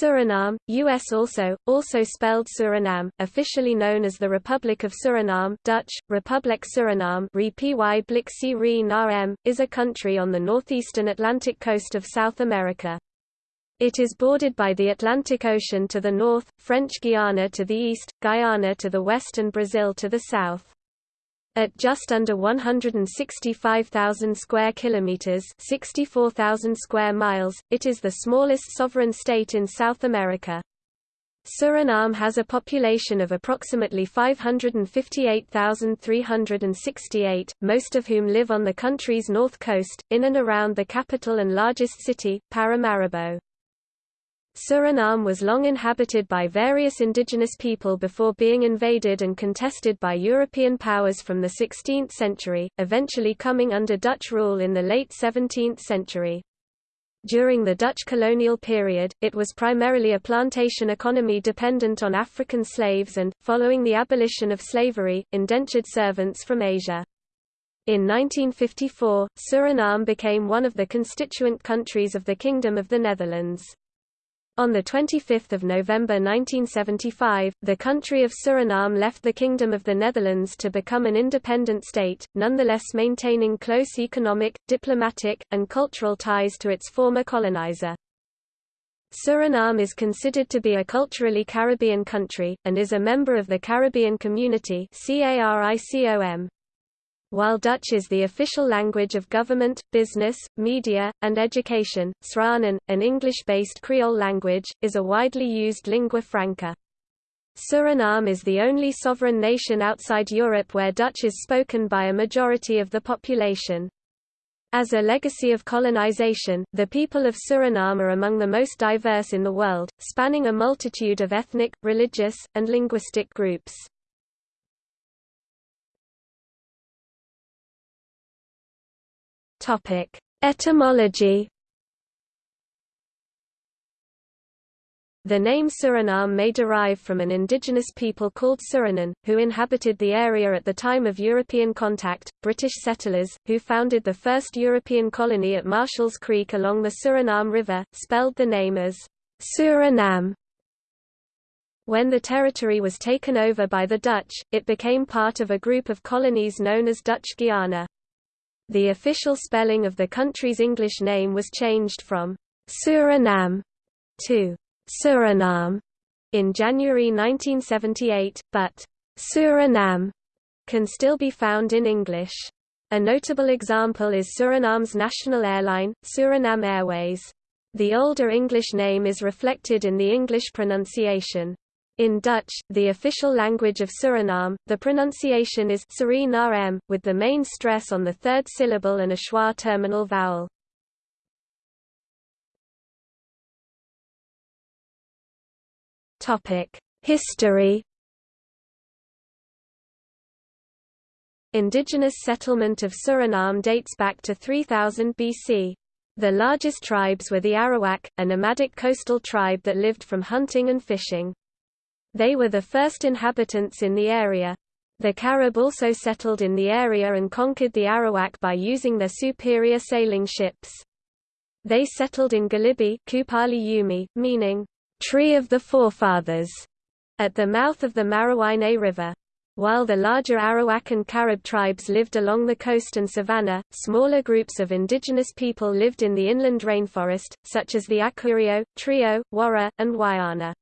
Suriname, U.S. also, also spelled Suriname, officially known as the Republic of Suriname Dutch, Republiek Suriname is a country on the northeastern Atlantic coast of South America. It is bordered by the Atlantic Ocean to the north, French Guiana to the east, Guyana to the west and Brazil to the south. At just under 165,000 square kilometers, 64,000 square miles, it is the smallest sovereign state in South America. Suriname has a population of approximately 558,368, most of whom live on the country's north coast, in and around the capital and largest city, Paramaribo. Suriname was long inhabited by various indigenous people before being invaded and contested by European powers from the 16th century, eventually coming under Dutch rule in the late 17th century. During the Dutch colonial period, it was primarily a plantation economy dependent on African slaves and, following the abolition of slavery, indentured servants from Asia. In 1954, Suriname became one of the constituent countries of the Kingdom of the Netherlands. On 25 November 1975, the country of Suriname left the Kingdom of the Netherlands to become an independent state, nonetheless maintaining close economic, diplomatic, and cultural ties to its former colonizer. Suriname is considered to be a culturally Caribbean country, and is a member of the Caribbean Community CARICOM. While Dutch is the official language of government, business, media, and education, Sranan, an English-based Creole language, is a widely used lingua franca. Suriname is the only sovereign nation outside Europe where Dutch is spoken by a majority of the population. As a legacy of colonization, the people of Suriname are among the most diverse in the world, spanning a multitude of ethnic, religious, and linguistic groups. Topic: Etymology. The name Suriname may derive from an indigenous people called Suranan, who inhabited the area at the time of European contact, British settlers, who founded the first European colony at Marshall's Creek along the Suriname River, spelled the name as Suriname. When the territory was taken over by the Dutch, it became part of a group of colonies known as Dutch Guiana. The official spelling of the country's English name was changed from Suriname to Suriname in January 1978, but Suriname can still be found in English. A notable example is Suriname's national airline, Suriname Airways. The older English name is reflected in the English pronunciation. In Dutch, the official language of Suriname, the pronunciation is Suriname, with the main stress on the third syllable and a schwa terminal vowel. History Indigenous settlement of Suriname dates back to 3000 BC. The largest tribes were the Arawak, a nomadic coastal tribe that lived from hunting and fishing. They were the first inhabitants in the area. The Carib also settled in the area and conquered the Arawak by using their superior sailing ships. They settled in Galibi Kupali Yumi, meaning, tree of the forefathers, at the mouth of the Marowijne River. While the larger Arawak and Carib tribes lived along the coast and savanna, smaller groups of indigenous people lived in the inland rainforest, such as the Akurio, Trio, Wara, and Wayana.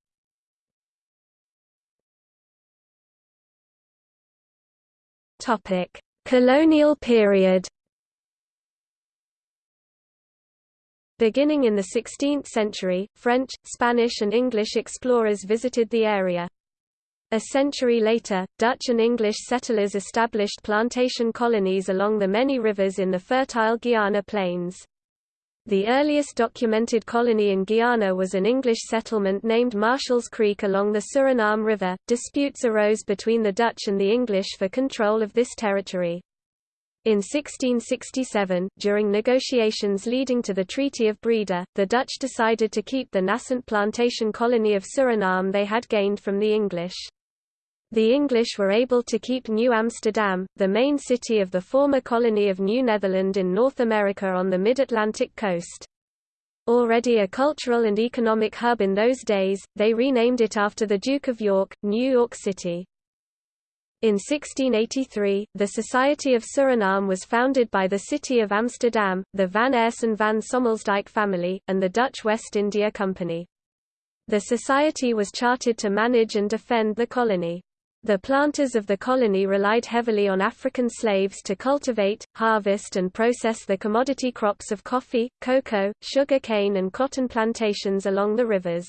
Topic: Colonial period. Beginning in the 16th century, French, Spanish and English explorers visited the area. A century later, Dutch and English settlers established plantation colonies along the many rivers in the fertile Guiana plains. The earliest documented colony in Guyana was an English settlement named Marshall's Creek along the Suriname River. Disputes arose between the Dutch and the English for control of this territory. In 1667, during negotiations leading to the Treaty of Breda, the Dutch decided to keep the nascent plantation colony of Suriname they had gained from the English. The English were able to keep New Amsterdam, the main city of the former colony of New Netherland in North America on the mid-Atlantic coast. Already a cultural and economic hub in those days, they renamed it after the Duke of York, New York City. In 1683, the Society of Suriname was founded by the city of Amsterdam, the Van Aersen van Sommelsdijk family, and the Dutch West India Company. The society was chartered to manage and defend the colony. The planters of the colony relied heavily on African slaves to cultivate, harvest and process the commodity crops of coffee, cocoa, sugar cane and cotton plantations along the rivers.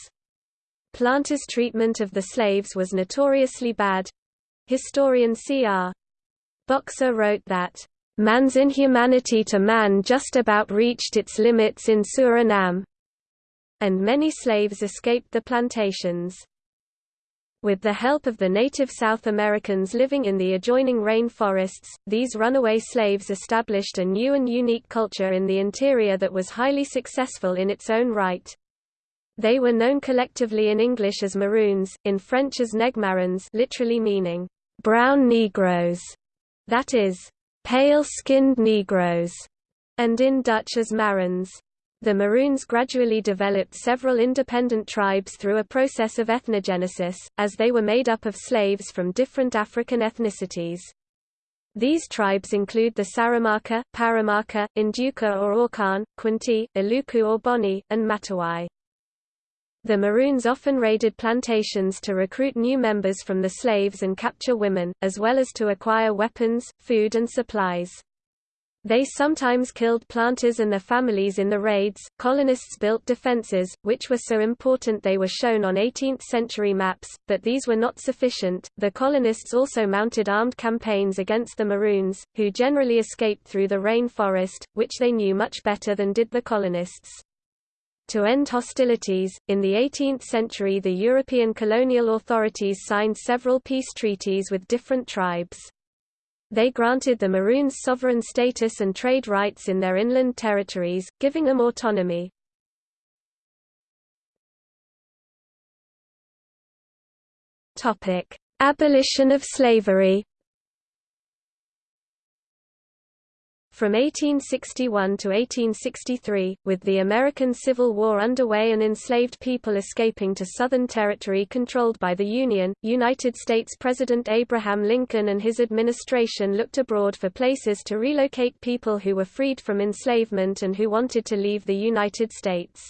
Planters' treatment of the slaves was notoriously bad. Historian C.R. Boxer wrote that, "...man's inhumanity to man just about reached its limits in Suriname," and many slaves escaped the plantations. With the help of the native South Americans living in the adjoining rainforests, these runaway slaves established a new and unique culture in the interior that was highly successful in its own right. They were known collectively in English as Maroons, in French as Negmarons literally meaning, brown Negroes, that is, pale-skinned Negroes, and in Dutch as Marons. The Maroons gradually developed several independent tribes through a process of ethnogenesis, as they were made up of slaves from different African ethnicities. These tribes include the Saramaka, Paramaka, Ndyuka or Aukan, Kwinti, Aluku or Boni, and Matawai. The Maroons often raided plantations to recruit new members from the slaves and capture women, as well as to acquire weapons, food and supplies. They sometimes killed planters and their families in the raids. Colonists built defenses, which were so important they were shown on 18th century maps, but these were not sufficient. The colonists also mounted armed campaigns against the Maroons, who generally escaped through the rainforest, which they knew much better than did the colonists. To end hostilities, in the 18th century the European colonial authorities signed several peace treaties with different tribes. They granted the Maroons sovereign status and trade rights in their inland territories, giving them autonomy. Abolition of slavery From 1861 to 1863, with the American Civil War underway and enslaved people escaping to Southern territory controlled by the Union, United States President Abraham Lincoln and his administration looked abroad for places to relocate people who were freed from enslavement and who wanted to leave the United States.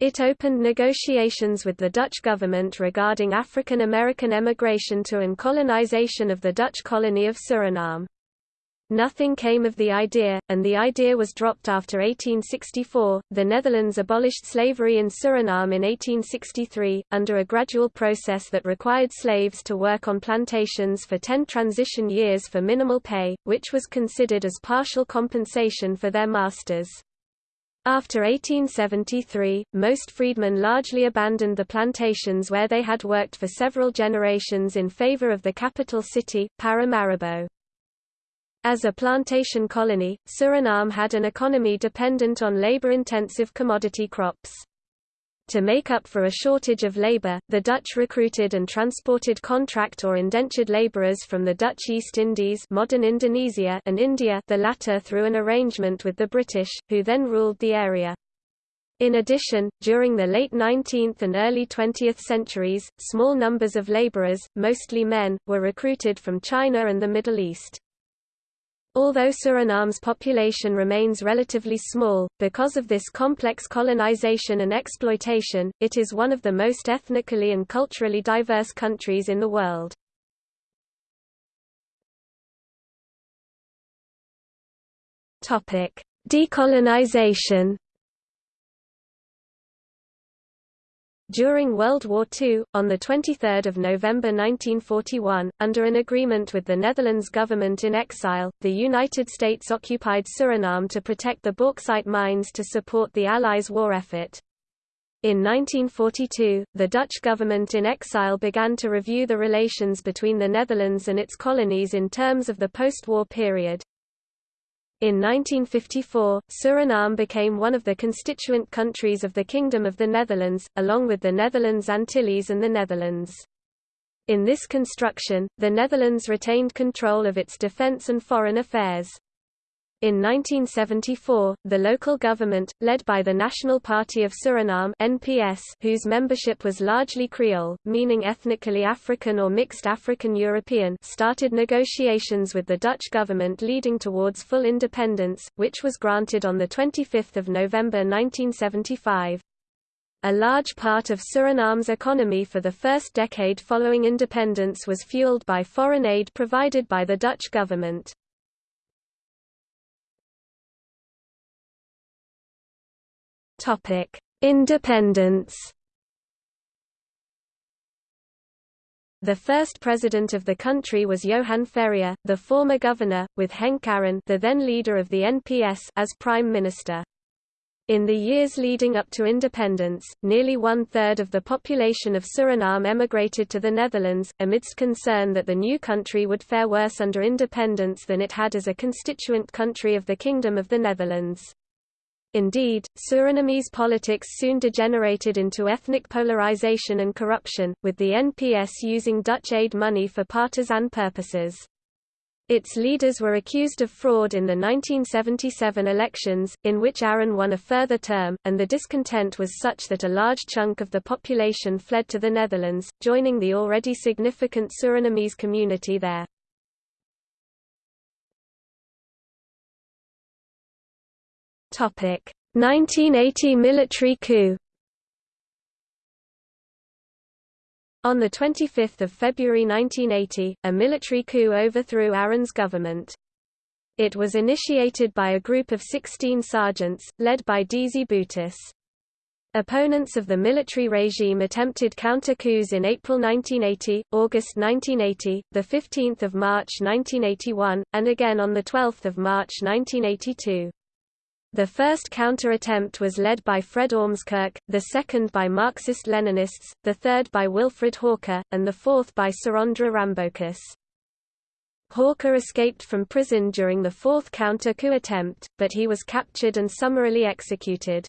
It opened negotiations with the Dutch government regarding African American emigration to and colonization of the Dutch colony of Suriname. Nothing came of the idea, and the idea was dropped after 1864. The Netherlands abolished slavery in Suriname in 1863, under a gradual process that required slaves to work on plantations for ten transition years for minimal pay, which was considered as partial compensation for their masters. After 1873, most freedmen largely abandoned the plantations where they had worked for several generations in favor of the capital city, Paramaribo. As a plantation colony, Suriname had an economy dependent on labor-intensive commodity crops. To make up for a shortage of labor, the Dutch recruited and transported contract or indentured laborers from the Dutch East Indies modern Indonesia and India the latter through an arrangement with the British, who then ruled the area. In addition, during the late 19th and early 20th centuries, small numbers of laborers, mostly men, were recruited from China and the Middle East. Although Suriname's population remains relatively small, because of this complex colonization and exploitation, it is one of the most ethnically and culturally diverse countries in the world. Decolonization During World War II, on 23 November 1941, under an agreement with the Netherlands government in exile, the United States occupied Suriname to protect the bauxite mines to support the Allies' war effort. In 1942, the Dutch government in exile began to review the relations between the Netherlands and its colonies in terms of the post-war period. In 1954, Suriname became one of the constituent countries of the Kingdom of the Netherlands, along with the Netherlands Antilles and the Netherlands. In this construction, the Netherlands retained control of its defence and foreign affairs. In 1974, the local government, led by the National Party of Suriname (NPS), whose membership was largely Creole, meaning ethnically African or mixed African-European, started negotiations with the Dutch government leading towards full independence, which was granted on the 25th of November 1975. A large part of Suriname's economy for the first decade following independence was fueled by foreign aid provided by the Dutch government. Independence. The first president of the country was Johan Ferrier, the former governor, with Henck Arron, the then leader of the NPS, as prime minister. In the years leading up to independence, nearly one-third of the population of Suriname emigrated to the Netherlands, amidst concern that the new country would fare worse under independence than it had as a constituent country of the Kingdom of the Netherlands. Indeed, Surinamese politics soon degenerated into ethnic polarization and corruption, with the NPS using Dutch aid money for partisan purposes. Its leaders were accused of fraud in the 1977 elections, in which Arron won a further term, and the discontent was such that a large chunk of the population fled to the Netherlands, joining the already significant Surinamese community there. 1980 military coup On 25 February 1980, a military coup overthrew Arron's government. It was initiated by a group of 16 sergeants, led by Desi Bouterse. Opponents of the military regime attempted counter-coups in April 1980, August 1980, 15 March 1981, and again on 12 March 1982. The first counter-attempt was led by Fred Ormskerk, the second by Marxist-Leninists, the third by Wilfred Hawker, and the fourth by Surendre Rambocus. Hawker escaped from prison during the fourth counter-coup attempt, but he was captured and summarily executed.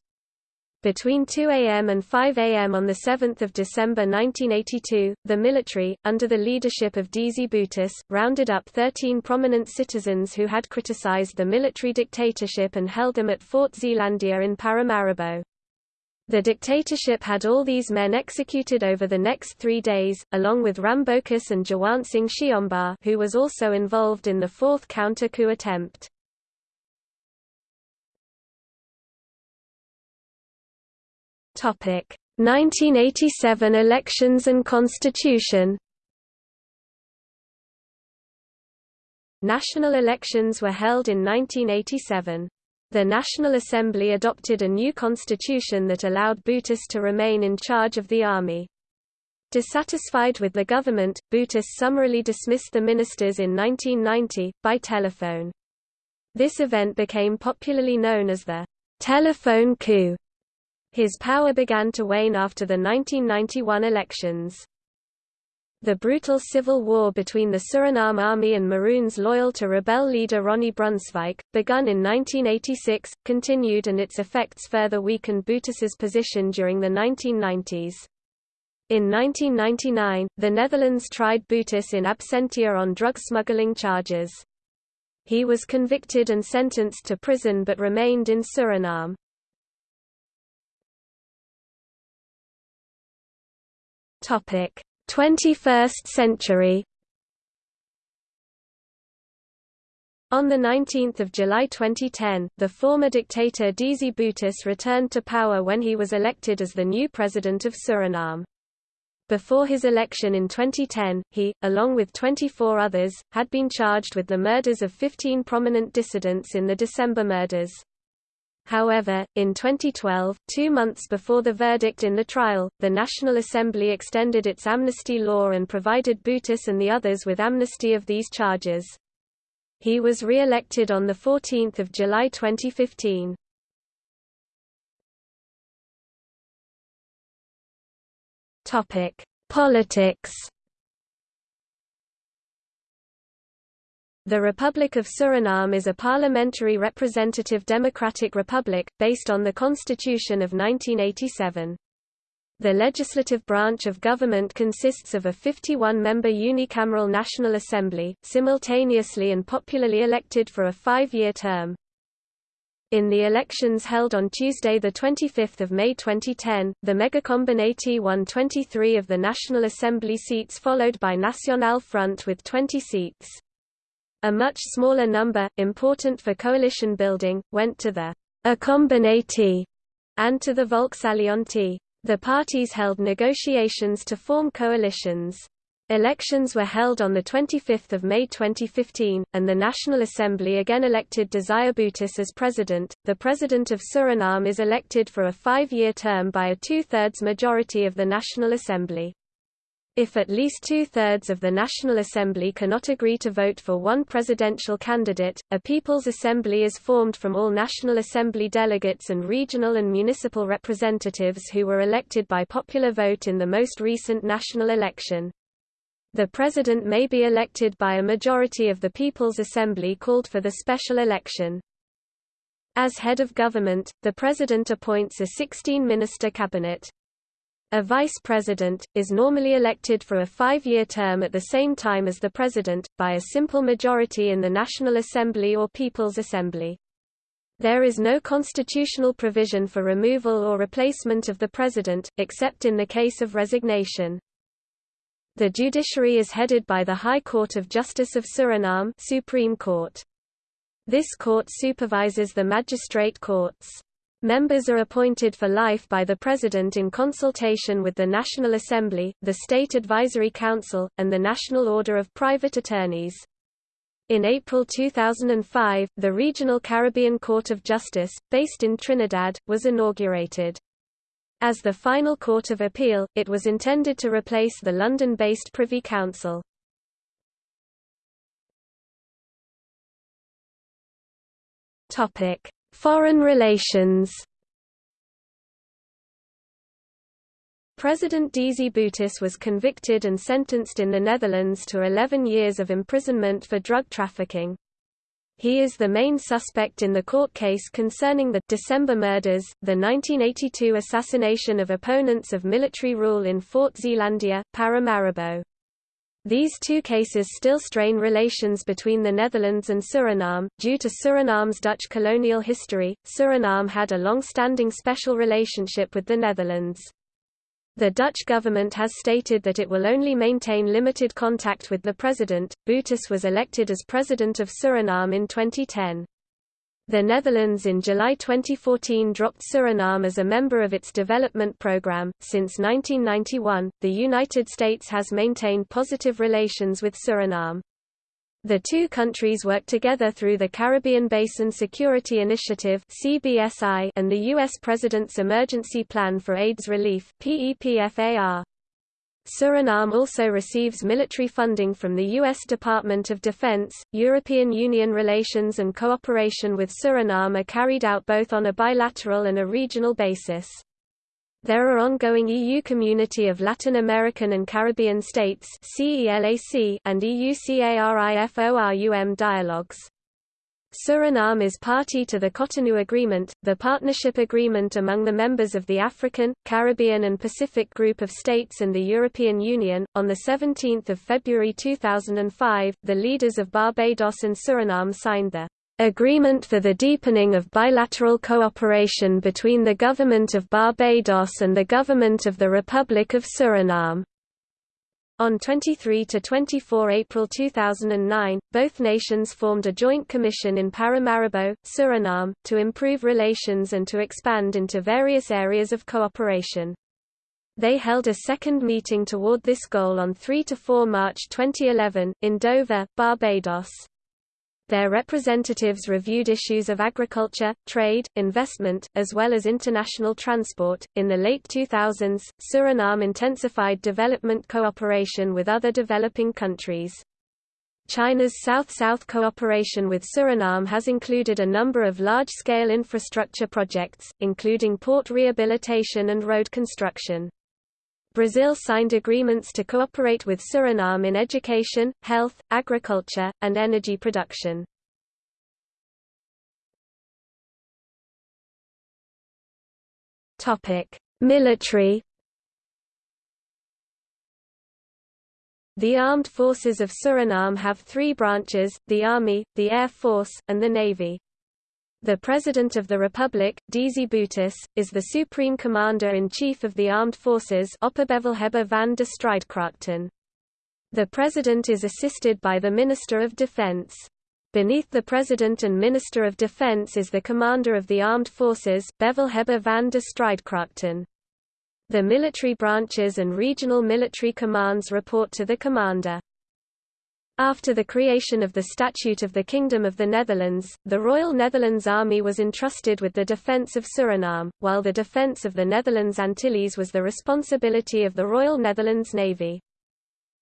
Between 2 a.m. and 5 a.m. on 7 December 1982, the military, under the leadership of Desi Bouterse, rounded up 13 prominent citizens who had criticized the military dictatorship and held them at Fort Zeelandia in Paramaribo. The dictatorship had all these men executed over the next three days, along with Rambocus and Jawant Singh Sheombar who was also involved in the fourth counter-coup attempt. 1987 elections and constitution National elections were held in 1987. The National Assembly adopted a new constitution that allowed Bouterse to remain in charge of the army. Dissatisfied with the government, Bouterse summarily dismissed the ministers in 1990, by telephone. This event became popularly known as the telephone coup. His power began to wane after the 1991 elections. The brutal civil war between the Suriname Army and Maroons loyal to rebel leader Ronnie Brunswijk, begun in 1986, continued and its effects further weakened Bouterse's position during the 1990s. In 1999, the Netherlands tried Bouterse in absentia on drug smuggling charges. He was convicted and sentenced to prison but remained in Suriname. Topic: 21st century. On 19 July 2010, the former dictator Desi Bouterse returned to power when he was elected as the new president of Suriname. Before his election in 2010, he, along with 24 others, had been charged with the murders of 15 prominent dissidents in the December murders. However, in 2012, two months before the verdict in the trial, the National Assembly extended its amnesty law and provided Bouterse and the others with amnesty of these charges. He was re-elected on 14 July 2015. Politics The Republic of Suriname is a parliamentary representative democratic republic, based on the Constitution of 1987. The legislative branch of government consists of a 51-member unicameral National Assembly, simultaneously and popularly elected for a five-year term. In the elections held on Tuesday 25 May 2010, the Megacombinatie won 23 of the National Assembly seats followed by Nacional Front with 20 seats. A much smaller number, important for coalition building, went to the A-Combinatie and to the Volksalliantie. The parties held negotiations to form coalitions. Elections were held on 25 May 2015, and the National Assembly again elected Desire Bouterse as president. The president of Suriname is elected for a five-year term by a two-thirds majority of the National Assembly. If at least two-thirds of the National Assembly cannot agree to vote for one presidential candidate, a People's Assembly is formed from all National Assembly delegates and regional and municipal representatives who were elected by popular vote in the most recent national election. The President may be elected by a majority of the People's Assembly called for the special election. As head of government, the President appoints a 16-minister cabinet. A vice president, is normally elected for a five-year term at the same time as the president, by a simple majority in the National Assembly or People's Assembly. There is no constitutional provision for removal or replacement of the president, except in the case of resignation. The judiciary is headed by the High Court of Justice of Suriname Supreme Court. This court supervises the magistrate courts. Members are appointed for life by the President in consultation with the National Assembly, the State Advisory Council, and the National Order of Private Attorneys. In April 2005, the Regional Caribbean Court of Justice, based in Trinidad, was inaugurated. As the final court of appeal, it was intended to replace the London-based Privy Council. Topic: Foreign relations. President Desi Bouterse was convicted and sentenced in the Netherlands to 11 years of imprisonment for drug trafficking. He is the main suspect in the court case concerning the December murders, the 1982 assassination of opponents of military rule in Fort Zeelandia, Paramaribo. These two cases still strain relations between the Netherlands and Suriname. Due to Suriname's Dutch colonial history, Suriname had a long-standing special relationship with the Netherlands. The Dutch government has stated that it will only maintain limited contact with the president. Bouterse was elected as president of Suriname in 2010. The Netherlands in July 2014 dropped Suriname as a member of its development program. Since 1991, the United States has maintained positive relations with Suriname. The two countries work together through the Caribbean Basin Security Initiative (CBSI) and the U.S. President's Emergency Plan for AIDS Relief (PEPFAR). Suriname also receives military funding from the U.S. Department of Defense. European Union relations and cooperation with Suriname are carried out both on a bilateral and a regional basis. There are ongoing EU Community of Latin American and Caribbean States and EU CARIFORUM dialogues. Suriname is party to the Cotonou Agreement, the partnership agreement among the members of the African, Caribbean and Pacific Group of States and the European Union. On the 17th of February 2005, the leaders of Barbados and Suriname signed the Agreement for the deepening of bilateral cooperation between the Government of Barbados and the Government of the Republic of Suriname. On 23–24 April 2009, both nations formed a joint commission in Paramaribo, Suriname, to improve relations and to expand into various areas of cooperation. They held a second meeting toward this goal on 3–4 March 2011, in Dover, Barbados. Their representatives reviewed issues of agriculture, trade, investment, as well as international transport. In the late 2000s, Suriname intensified development cooperation with other developing countries. China's South-South cooperation with Suriname has included a number of large-scale infrastructure projects, including port rehabilitation and road construction. Brazil signed agreements to cooperate with Suriname in education, health, agriculture, and energy production. Military The armed forces of Suriname have three branches, the Army, the Air Force, and the Navy. The President of the Republic, Desi Bouterse, is the Supreme Commander-in-Chief of the Armed Forces Opperbevelhebber van de Strijdkrachten. The President is assisted by the Minister of Defense. Beneath the President and Minister of Defense is the Commander of the Armed Forces Bevelhebber van de Strijdkrachten. The military branches and regional military commands report to the Commander. After the creation of the Statute of the Kingdom of the Netherlands, the Royal Netherlands Army was entrusted with the defence of Suriname, while the defence of the Netherlands Antilles was the responsibility of the Royal Netherlands Navy.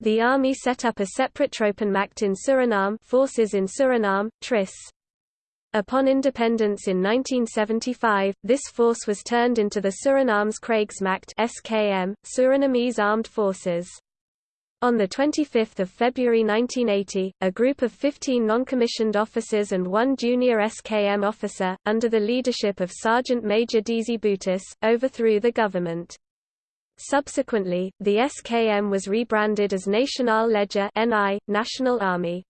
The army set up a separate Troepenmacht in Suriname forces in Suriname, TRIS. Upon independence in 1975, this force was turned into the Suriname's Krijgsmacht SKM, Surinamese Armed Forces. On 25 February 1980, a group of 15 non-commissioned officers and one junior SKM officer, under the leadership of Sergeant Major Desi Bouterse, overthrew the government. Subsequently, the SKM was rebranded as National Leger NI, National Army.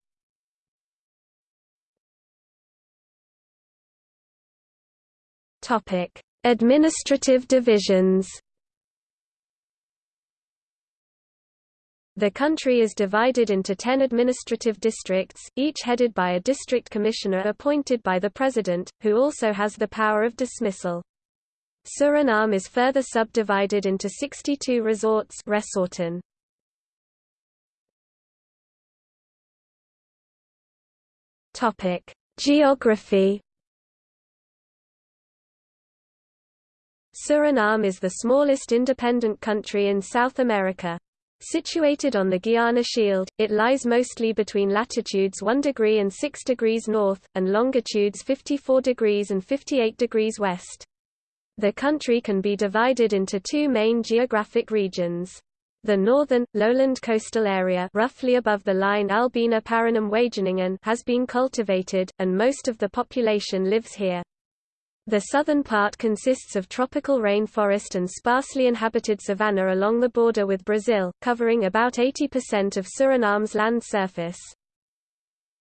Administrative divisions The country is divided into ten administrative districts, each headed by a district commissioner appointed by the president, who also has the power of dismissal. Suriname is further subdivided into 62 resorts resorten. Geography Suriname is the smallest independent country in South America. Situated on the Guiana Shield, it lies mostly between latitudes 1 degree and 6 degrees north, and longitudes 54 degrees and 58 degrees west. The country can be divided into two main geographic regions. The northern, lowland coastal area roughly above the line Albina Paranam Wageningen has been cultivated, and most of the population lives here. The southern part consists of tropical rainforest and sparsely inhabited savanna along the border with Brazil, covering about 80% of Suriname's land surface.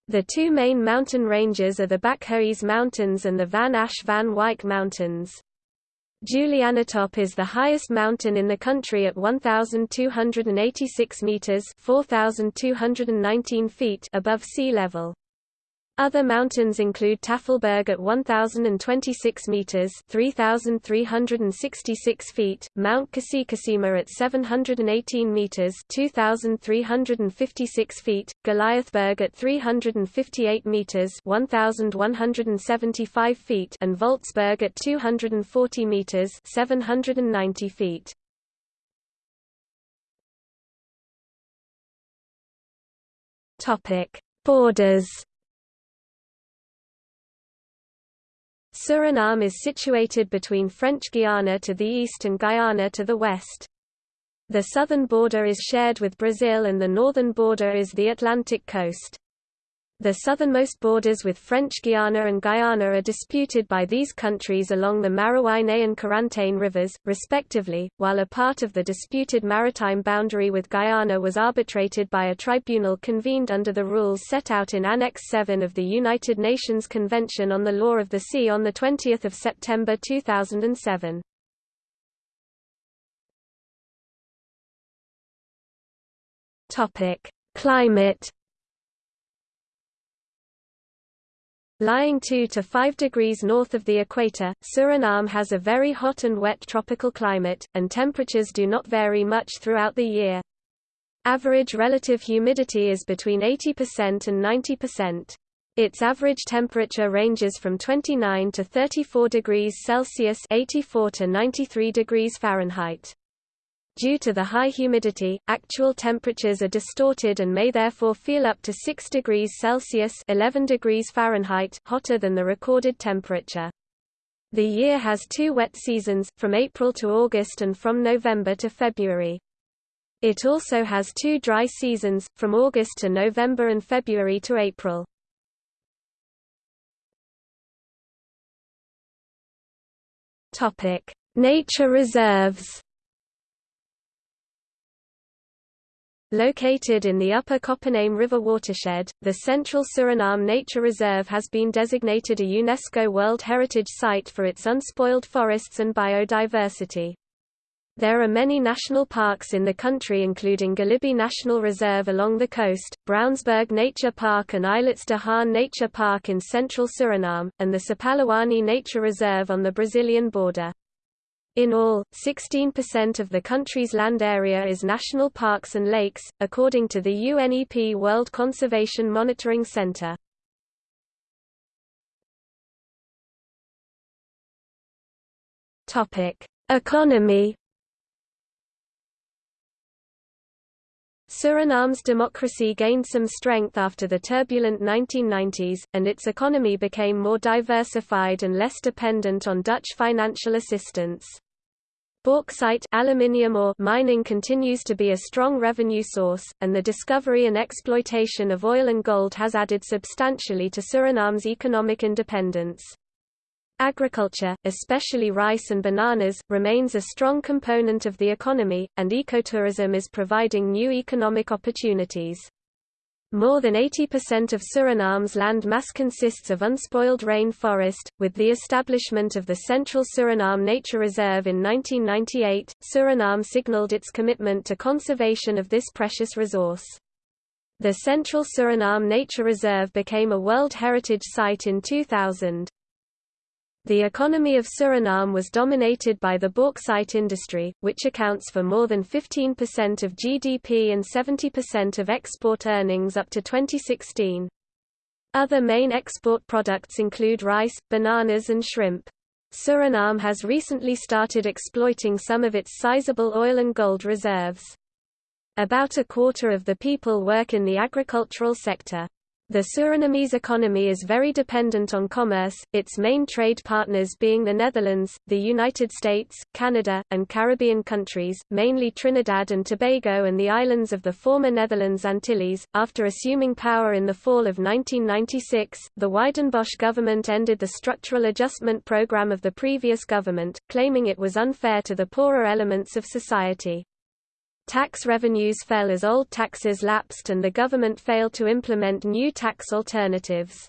The two main mountain ranges are the Bakhuis Mountains and the Van Asch van Wyk Mountains. Julianatop is the highest mountain in the country at 1,286 meters (4,219 feet) above sea level. Other mountains include Tafelberg at 1026 meters, 3366 feet, Mount Kasikasima at 718 meters, 2356 feet, Goliathberg at 358 meters, 1175 feet, and Voltsberg at 240 meters, 790 feet. Topic: Borders Suriname is situated between French Guiana to the east and Guyana to the west. The southern border is shared with Brazil and the northern border is the Atlantic coast. The southernmost borders with French Guiana and Guyana are disputed by these countries along the Marowijne and Corantijn rivers, respectively, while a part of the disputed maritime boundary with Guyana was arbitrated by a tribunal convened under the rules set out in Annex 7 of the United Nations Convention on the Law of the Sea on 20 September 2007. Climate Lying 2 to 5 degrees north of the equator, Suriname has a very hot and wet tropical climate, and temperatures do not vary much throughout the year. Average relative humidity is between 80% and 90%. Its average temperature ranges from 29 to 34 degrees Celsius 84 to 93 degrees Fahrenheit. Due to the high humidity, actual temperatures are distorted and may therefore feel up to 6 degrees Celsius 11 degrees Fahrenheit hotter than the recorded temperature. The year has two wet seasons, from April to August and from November to February. It also has two dry seasons, from August to November and February to April. Nature reserves Located in the upper Coppename River watershed, the Central Suriname Nature Reserve has been designated a UNESCO World Heritage Site for its unspoiled forests and biodiversity. There are many national parks in the country including Galibi National Reserve along the coast, Brownsberg Nature Park and Eilerts de Haan Nature Park in central Suriname, and the Sipaliwini Nature Reserve on the Brazilian border. In all, 16% of the country's land area is national parks and lakes, according to the UNEP World Conservation Monitoring Center. Economy Suriname's democracy gained some strength after the turbulent 1990s, and its economy became more diversified and less dependent on Dutch financial assistance. Bauxite aluminium ore mining continues to be a strong revenue source, and the discovery and exploitation of oil and gold has added substantially to Suriname's economic independence. Agriculture, especially rice and bananas, remains a strong component of the economy, and ecotourism is providing new economic opportunities. More than 80% of Suriname's land mass consists of unspoiled rainforest. With the establishment of the Central Suriname Nature Reserve in 1998, Suriname signaled its commitment to conservation of this precious resource. The Central Suriname Nature Reserve became a World Heritage Site in 2000. The economy of Suriname was dominated by the bauxite industry, which accounts for more than 15% of GDP and 70% of export earnings up to 2016. Other main export products include rice, bananas and shrimp. Suriname has recently started exploiting some of its sizable oil and gold reserves. About a quarter of the people work in the agricultural sector. The Surinamese economy is very dependent on commerce, its main trade partners being the Netherlands, the United States, Canada, and Caribbean countries, mainly Trinidad and Tobago and the islands of the former Netherlands Antilles. After assuming power in the fall of 1996, the Wijdenbosch government ended the structural adjustment program of the previous government, claiming it was unfair to the poorer elements of society. Tax revenues fell as old taxes lapsed and the government failed to implement new tax alternatives.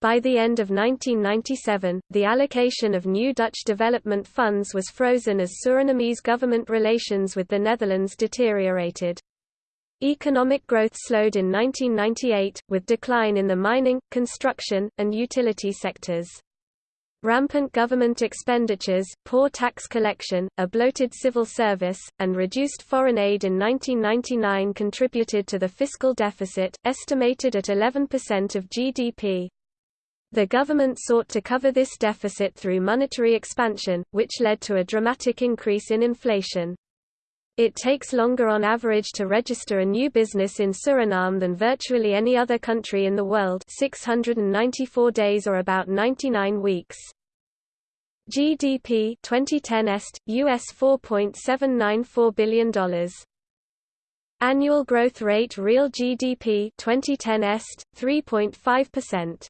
By the end of 1997, the allocation of new Dutch development funds was frozen as Surinamese government relations with the Netherlands deteriorated. Economic growth slowed in 1998, with decline in the mining, construction, and utility sectors. Rampant government expenditures, poor tax collection, a bloated civil service, and reduced foreign aid in 1999 contributed to the fiscal deficit, estimated at 11% of GDP. The government sought to cover this deficit through monetary expansion, which led to a dramatic increase in inflation. It takes longer on average to register a new business in Suriname than virtually any other country in the world 694 days or about 99 weeks. GDP 2010 est, US $4.794 billion. Annual growth rate real GDP 2010 est, 3.5%.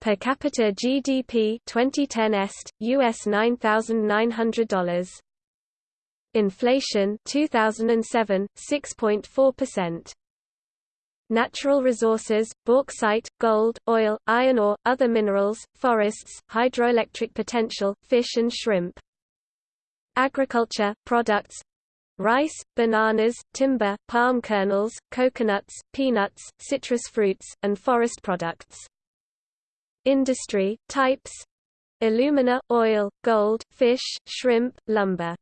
Per capita GDP 2010 est, US $9,900. Inflation 2007 6.4%. Natural resources, bauxite, gold, oil, iron ore, other minerals, forests, hydroelectric potential, fish and shrimp. Agriculture, products rice, bananas, timber, palm kernels, coconuts, peanuts, citrus fruits, and forest products. Industry, types alumina, oil, gold, fish, shrimp, lumber.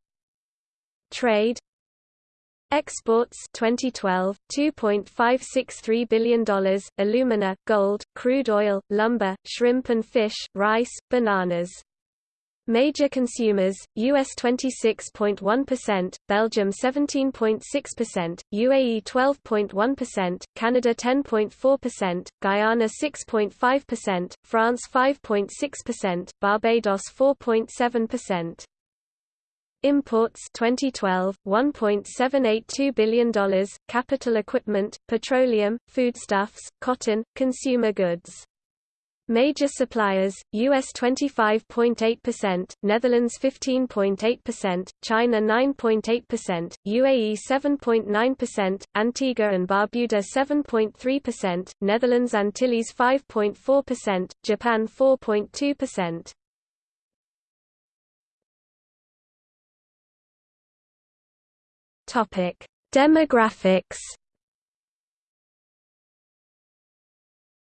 Trade Exports 2012 $2.563 billion alumina gold crude oil lumber shrimp and fish rice bananas Major consumers, US 26.1%, Belgium 17.6%, UAE 12.1%, Canada 10.4%, Guyana 6.5%, France 5.6%, Barbados 4.7%. Imports 2012 $1.782 billion capital equipment petroleum foodstuffs cotton consumer goods Major suppliers, US 25.8%, Netherlands 15.8%, China 9.8%, UAE 7.9%, Antigua and Barbuda 7.3%, Netherlands Antilles 5.4%, Japan 4.2%. Topic: Demographics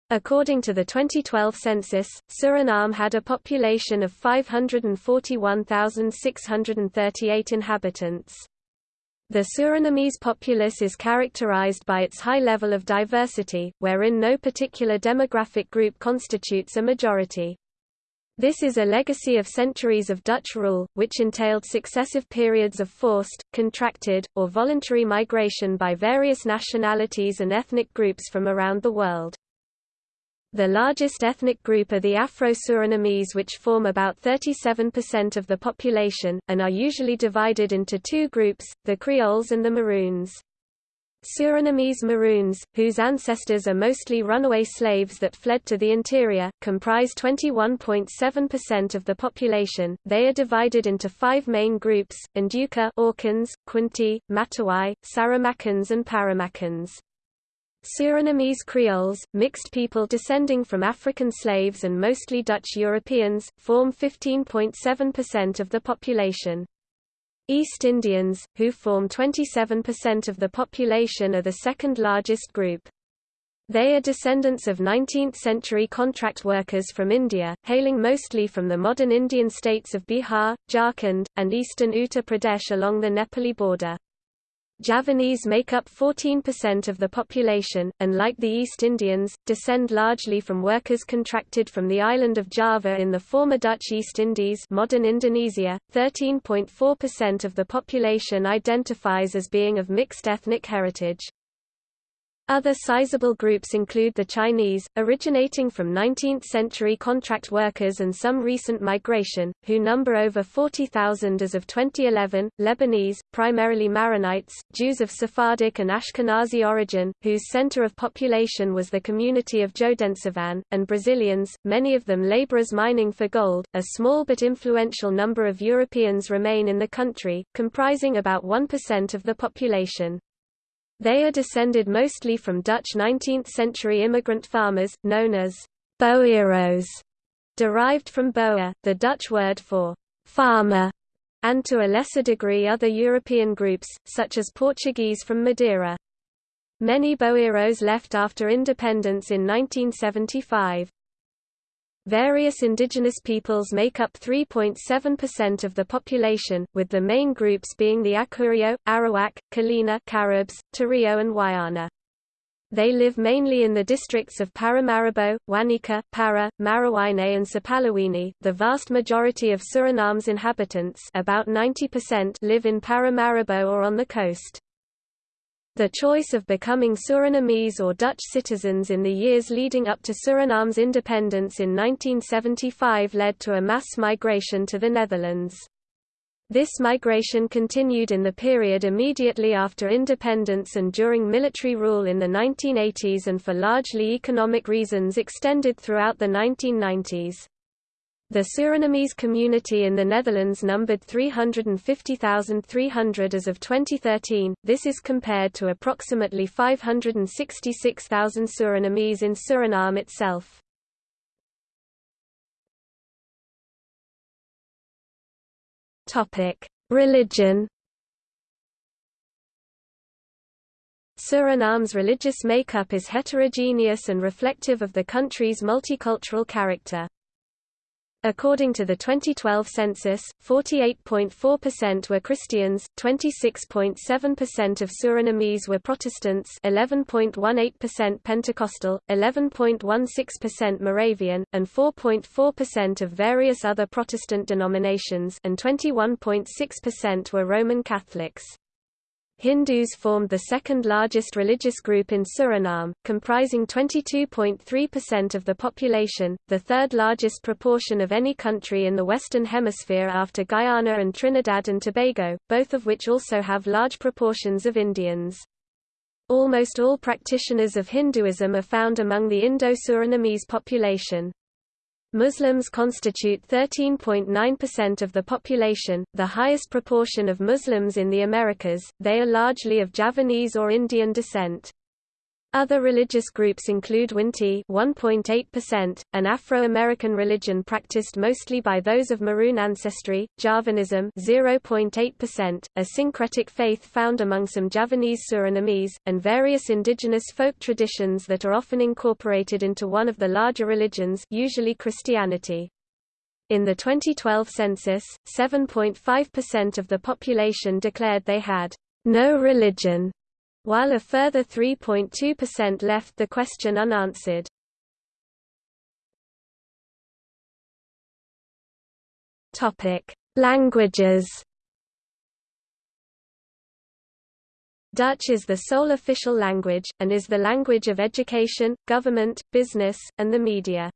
According to the 2012 census, Suriname had a population of 541,638 inhabitants. The Surinamese populace is characterized by its high level of diversity, wherein no particular demographic group constitutes a majority. This is a legacy of centuries of Dutch rule, which entailed successive periods of forced, contracted, or voluntary migration by various nationalities and ethnic groups from around the world. The largest ethnic group are the Afro-Surinamese which form about 37% of the population, and are usually divided into two groups, the Creoles and the Maroons. Surinamese Maroons, whose ancestors are mostly runaway slaves that fled to the interior, comprise 21.7% of the population. They are divided into five main groups: Ndyuka, Aukans, Kwinti, Matawai, Saramaccans and Paramaccans. Surinamese Creoles, mixed people descending from African slaves and mostly Dutch Europeans, form 15.7% of the population. East Indians, who form 27% of the population are the second largest group. They are descendants of 19th-century contract workers from India, hailing mostly from the modern Indian states of Bihar, Jharkhand, and eastern Uttar Pradesh along the Nepali border. Javanese make up 14% of the population, and like the East Indians, descend largely from workers contracted from the island of Java in the former Dutch East Indies modern Indonesia. 13.4% of the population identifies as being of mixed ethnic heritage. Other sizable groups include the Chinese, originating from 19th-century contract workers and some recent migration, who number over 40,000 as of 2011, Lebanese, primarily Maronites, Jews of Sephardic and Ashkenazi origin, whose center of population was the community of Jodensavanne, and Brazilians, many of them laborers mining for gold. A small but influential number of Europeans remain in the country, comprising about 1% of the population. They are descended mostly from Dutch 19th-century immigrant farmers, known as boeros, derived from boer, the Dutch word for farmer, and to a lesser degree other European groups, such as Portuguese from Madeira. Many boeros left after independence in 1975. Various indigenous peoples make up 3.7% of the population, with the main groups being the Akurio, Arawak, Kalina Caribs, Tario and Wayana. They live mainly in the districts of Paramaribo, Wanica, Para, Marowijne and Sipaliwini. The vast majority of Suriname's inhabitants about 90% live in Paramaribo or on the coast. The choice of becoming Surinamese or Dutch citizens in the years leading up to Suriname's independence in 1975 led to a mass migration to the Netherlands. This migration continued in the period immediately after independence and during military rule in the 1980s and for largely economic reasons extended throughout the 1990s. The Surinamese community in the Netherlands numbered 350,300 as of 2013, this is compared to approximately 566,000 Surinamese in Suriname itself. Religion Suriname's religious makeup is heterogeneous and reflective of the country's multicultural character. According to the 2012 census, 48.4% were Christians, 26.7% of Surinamese were Protestants 11.18% Pentecostal, 11.16% Moravian, and 4.4% of various other Protestant denominations and 21.6% were Roman Catholics. Hindus formed the second largest religious group in Suriname, comprising 22.3% of the population, the third largest proportion of any country in the Western Hemisphere after Guyana and Trinidad and Tobago, both of which also have large proportions of Indians. Almost all practitioners of Hinduism are found among the Indo-Surinamese population. Muslims constitute 13.9% of the population, the highest proportion of Muslims in the Americas, they are largely of Javanese or Indian descent. Other religious groups include Winti 1.8%, an Afro-American religion practiced mostly by those of Maroon ancestry, Javanism 0.8%, a syncretic faith found among some Javanese Surinamese, and various indigenous folk traditions that are often incorporated into one of the larger religions usually Christianity. In the 2012 census, 7.5% of the population declared they had no religion while a further 3.2% left the question unanswered. Languages. Dutch is the sole official language, and is the language of education, government, business, and the media.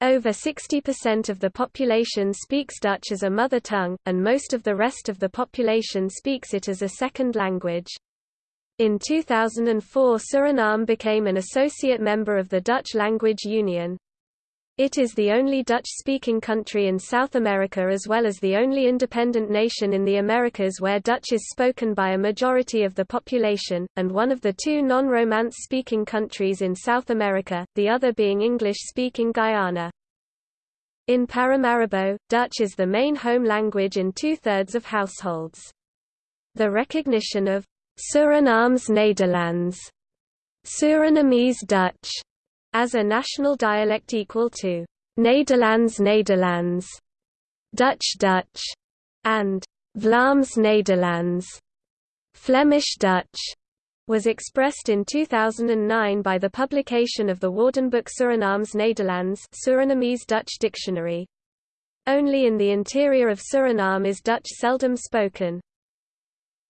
Over 60% of the population speaks Dutch as a mother tongue, and most of the rest of the population speaks it as a second language. In 2004 Suriname became an associate member of the Dutch Language Union. It is the only Dutch-speaking country in South America as well as the only independent nation in the Americas where Dutch is spoken by a majority of the population, and one of the two non-Romance-speaking countries in South America, the other being English-speaking Guyana. In Paramaribo, Dutch is the main home language in two-thirds of households. The recognition of Surinaams Nederlands, Surinamese Dutch, as a national dialect equal to Nederlands Nederlands, Dutch Dutch, and Vlaams Nederlands, Flemish Dutch, was expressed in 2009 by the publication of the Woordenboek Surinaams Nederlands Surinamese Dutch Dictionary. Only in the interior of Suriname is Dutch seldom spoken.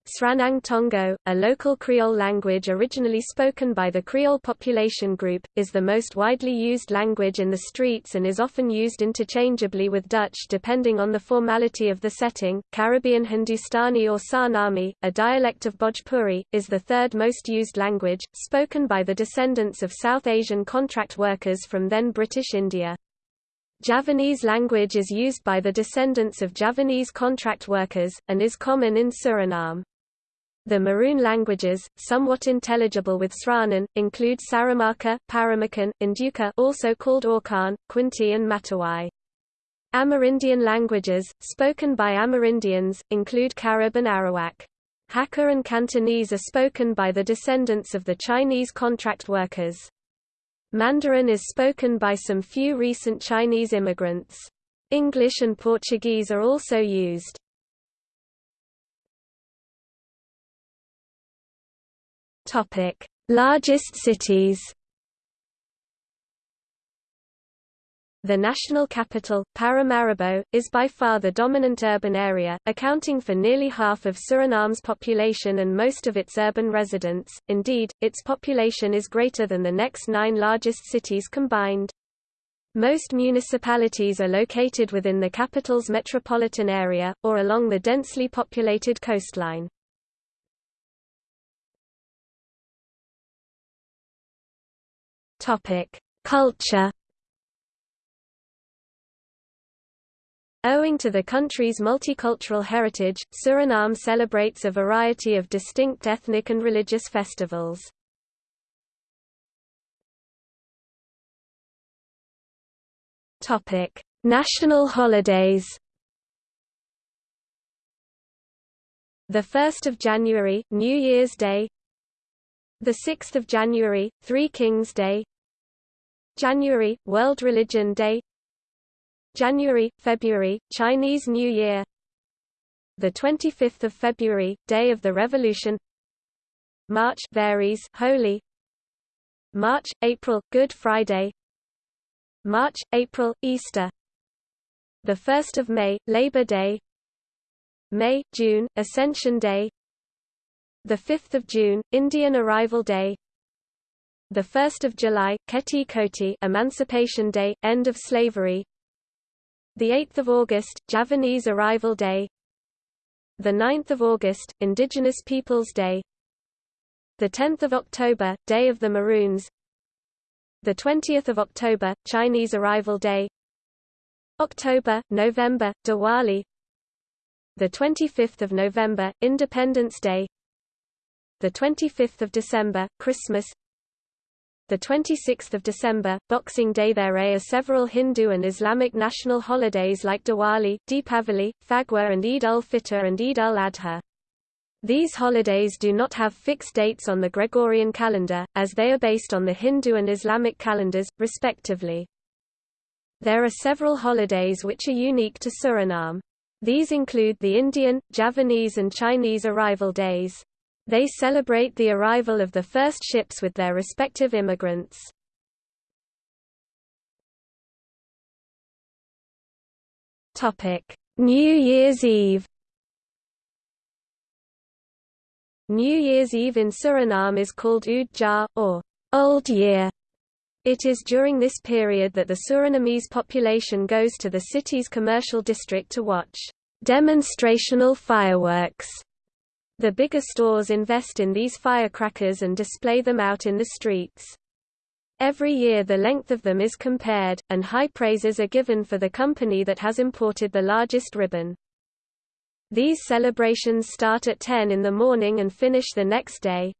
Sranan Tongo, a local Creole language originally spoken by the Creole population group, is the most widely used language in the streets and is often used interchangeably with Dutch depending on the formality of the setting. Caribbean Hindustani or Sarnami, a dialect of Bhojpuri, is the third most used language, spoken by the descendants of South Asian contract workers from then British India. Javanese language is used by the descendants of Javanese contract workers, and is common in Suriname. The Maroon languages, somewhat intelligible with Sranan, include Saramaka, Paramakan, Ndyuka also called Aukan, Kwinti and Matawai. Amerindian languages, spoken by Amerindians, include Carib and Arawak. Hakka and Cantonese are spoken by the descendants of the Chinese contract workers. Mandarin is spoken by some few recent Chinese immigrants. English and Portuguese are also used. Topic: Largest cities. The national capital, Paramaribo, is by far the dominant urban area, accounting for nearly half of Suriname's population and most of its urban residents. Indeed, its population is greater than the next nine largest cities combined. Most municipalities are located within the capital's metropolitan area, or along the densely populated coastline. Culture. Owing to the country's multicultural heritage, Suriname celebrates a variety of distinct ethnic and religious festivals. Topic: National holidays. The 1st of January, New Year's Day. The 6th of January, Three Kings Day. January, World Religion Day. January, February, Chinese New Year. The 25th of February, Day of the Revolution. March varies Holy. March, April, Good Friday. March, April, Easter. The 1st of May, Labor Day. May, June, Ascension Day. The 5th of June, Indian Arrival Day the 1st of July, Keti Koti, Emancipation Day, end of slavery. The 8th of August, Javanese Arrival Day. The 9th of August, Indigenous Peoples Day. The 10th of October, Day of the Maroons. The 20th of October, Chinese Arrival Day. October, November, Diwali the 25th of November, Independence Day the 25th of December, Christmas the 26th of December, Boxing Day There are several Hindu and Islamic national holidays like Diwali, Deepavali, Phagwa and Eid al Fitr and Eid al-Adha. These holidays do not have fixed dates on the Gregorian calendar, as they are based on the Hindu and Islamic calendars, respectively. There are several holidays which are unique to Suriname. These include the Indian, Javanese and Chinese arrival days. They celebrate the arrival of the first ships with their respective immigrants. New Year's Eve New Year's Eve in Suriname is called Oud or Old Year. It is during this period that the Surinamese population goes to the city's commercial district to watch demonstrational fireworks. The bigger stores invest in these firecrackers and display them out in the streets. Every year the length of them is compared, and high praises are given for the company that has imported the largest ribbon. These celebrations start at 10 in the morning and finish the next day.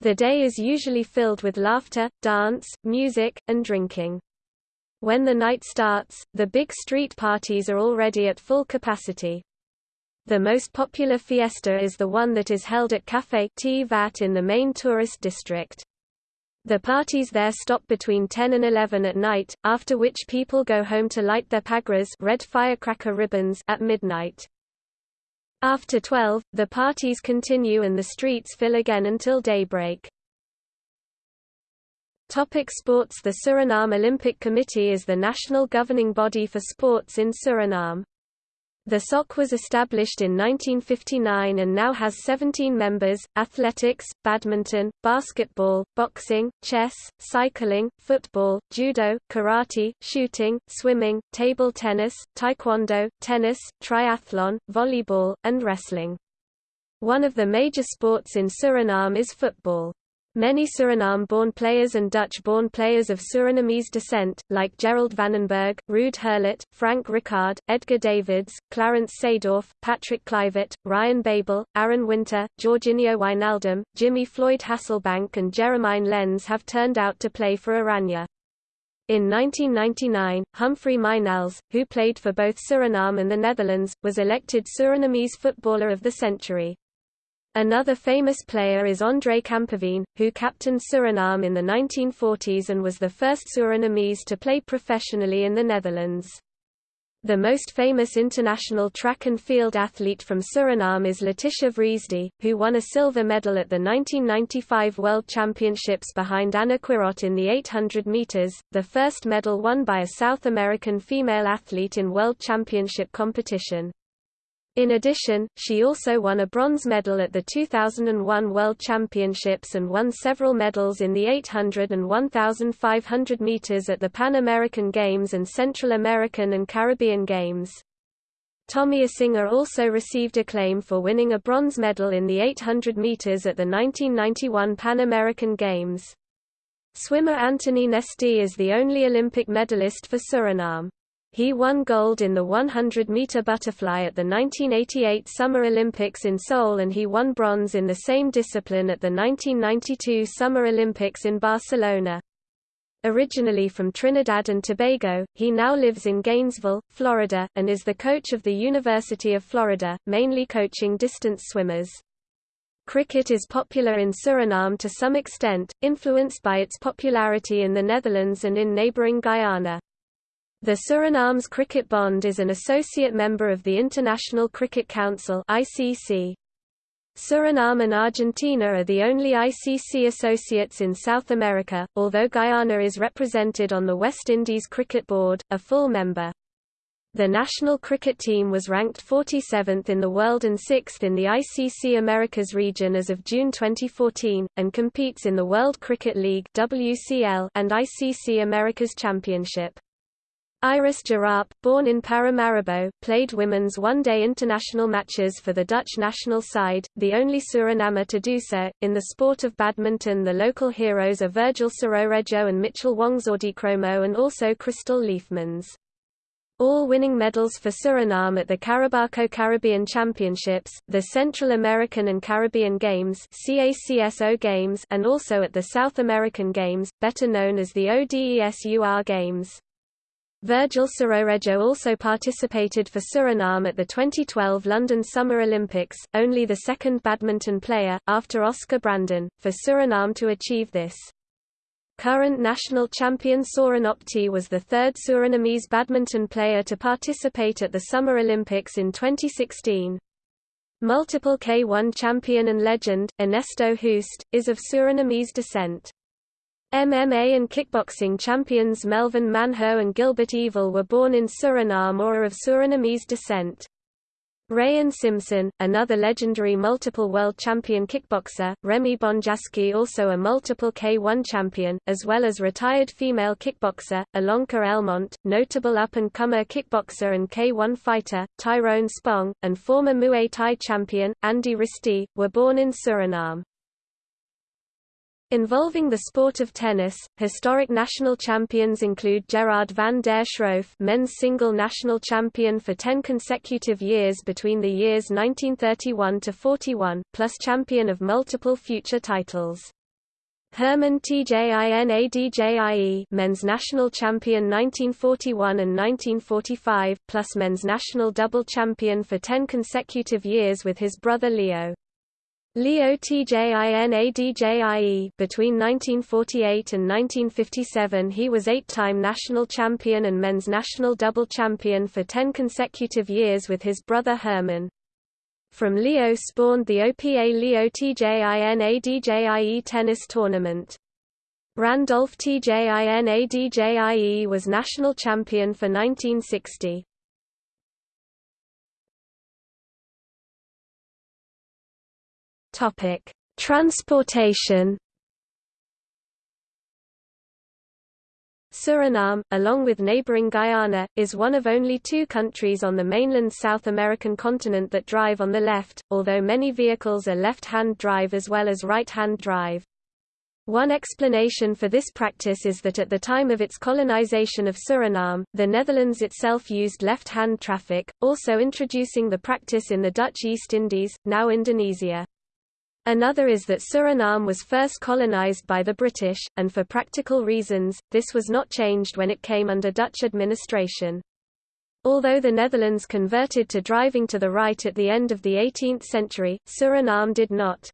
The day is usually filled with laughter, dance, music, and drinking. When the night starts, the big street parties are already at full capacity. The most popular fiesta is the one that is held at Café Vat in the main tourist district. The parties there stop between 10 and 11 at night, after which people go home to light their pagras red firecracker ribbons at midnight. After 12, the parties continue and the streets fill again until daybreak. Topic sports The Suriname Olympic Committee is the national governing body for sports in Suriname. The SOC was established in 1959 and now has 17 members, athletics, badminton, basketball, boxing, chess, cycling, football, judo, karate, shooting, swimming, table tennis, taekwondo, tennis, triathlon, volleyball, and wrestling. One of the major sports in Suriname is football. Many Suriname-born players and Dutch-born players of Surinamese descent, like Gerald Vanenburg, Ruud Gullit, Frank Rijkaard, Edgar Davids, Clarence Seedorf, Patrick Kluivert, Ryan Babel, Aaron Winter, Georginio Wijnaldum, Jimmy Floyd Hasselbaink and Jeremain Lens have turned out to play for Oranje. In 1999, Humphrey Mijnals, who played for both Suriname and the Netherlands, was elected Surinamese Footballer of the Century. Another famous player is André Kamperveen, who captained Suriname in the 1940s and was the first Surinamese to play professionally in the Netherlands. The most famous international track and field athlete from Suriname is Letitia Vriesde, who won a silver medal at the 1995 World Championships behind Ana Quirot in the 800 meters, the first medal won by a South American female athlete in World Championship competition. In addition, she also won a bronze medal at the 2001 World Championships and won several medals in the 800 and 1,500 meters at the Pan American Games and Central American and Caribbean Games. Tommy Asinga also received acclaim for winning a bronze medal in the 800 meters at the 1991 Pan American Games. Swimmer Anthony Nesty is the only Olympic medalist for Suriname. He won gold in the 100-meter butterfly at the 1988 Summer Olympics in Seoul and he won bronze in the same discipline at the 1992 Summer Olympics in Barcelona. Originally from Trinidad and Tobago, he now lives in Gainesville, Florida, and is the coach of the University of Florida, mainly coaching distance swimmers. Cricket is popular in Suriname to some extent, influenced by its popularity in the Netherlands and in neighboring Guyana. The Suriname's Cricket Bond is an associate member of the International Cricket Council ICC. Suriname and Argentina are the only ICC associates in South America, although Guyana is represented on the West Indies Cricket Board, a full member. The national cricket team was ranked 47th in the world and 6th in the ICC Americas region as of June 2014, and competes in the World Cricket League and ICC Americas Championship. Iris Jharap, born in Paramaribo, played women's one-day international matches for the Dutch national side, the only Surinamer to do so. In the sport of badminton the local heroes are Virgil Soeroredjo and Mitchell Wongsodikromo and also Crystal Leefmans. All winning medals for Suriname at the Carebaco Caribbean Championships, the Central American and Caribbean Games CACSO Games and also at the South American Games, better known as the ODESUR Games. Virgil Soeroredjo also participated for Suriname at the 2012 London Summer Olympics, only the second badminton player, after Oscar Brandon, for Suriname to achieve this. Current national champion Soren was the third Surinamese badminton player to participate at the Summer Olympics in 2016. Multiple K1 champion and legend, Ernesto Hoost, is of Surinamese descent. MMA and kickboxing champions Melvin Manhoef and Gilbert Yvel were born in Suriname or are of Surinamese descent. Rayen Simson, another legendary multiple world champion kickboxer, Remy Bonjasky also a multiple K1 champion, as well as retired female kickboxer, Ilonka Elmont, notable up-and-comer kickboxer and K1 fighter, Tyrone Spong, and former Muay Thai champion, Andy Ristie, were born in Suriname. Involving the sport of tennis, historic national champions include Gerard van der Schroef men's single national champion for 10 consecutive years between the years 1931 to 41, plus champion of multiple future titles. Herman Tjin-A-Djie men's national champion 1941 and 1945, plus men's national double champion for 10 consecutive years with his brother Leo. Leo Tjin-A-Djie between 1948 and 1957 he was eight-time national champion and men's national double champion for ten consecutive years with his brother Herman. From Leo spawned the OPA Leo Tjin-A-Djie tennis tournament. Randolph Tjin-A-Djie was national champion for 1960. Topic: Transportation. Suriname, along with neighboring Guyana, is one of only two countries on the mainland South American continent that drive on the left, although many vehicles are left-hand drive as well as right-hand drive. One explanation for this practice is that at the time of its colonization of Suriname, the Netherlands itself used left-hand traffic, also introducing the practice in the Dutch East Indies, now Indonesia. Another is that Suriname was first colonized by the British, and for practical reasons, this was not changed when it came under Dutch administration. Although the Netherlands converted to driving to the right at the end of the 18th century, Suriname did not.